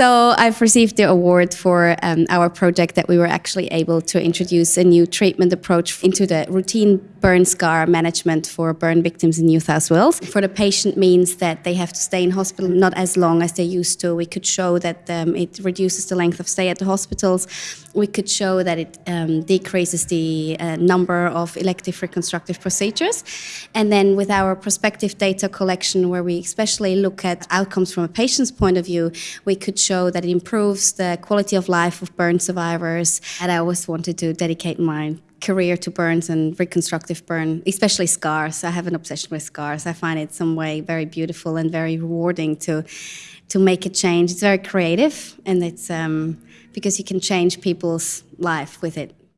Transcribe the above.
So I've received the award for um, our project that we were actually able to introduce a new treatment approach into the routine burn scar management for burn victims in New South Wales. For the patient means that they have to stay in hospital not as long as they used to. We could show that um, it reduces the length of stay at the hospitals. We could show that it um, decreases the uh, number of elective reconstructive procedures. And then with our prospective data collection, where we especially look at outcomes from a patient's point of view, we could show that it improves the quality of life of burn survivors. And I always wanted to dedicate my career to burns and reconstructive burn, especially scars. I have an obsession with scars. I find it some way very beautiful and very rewarding to to make a change. It's very creative, and it's um, because you can change people's life with it.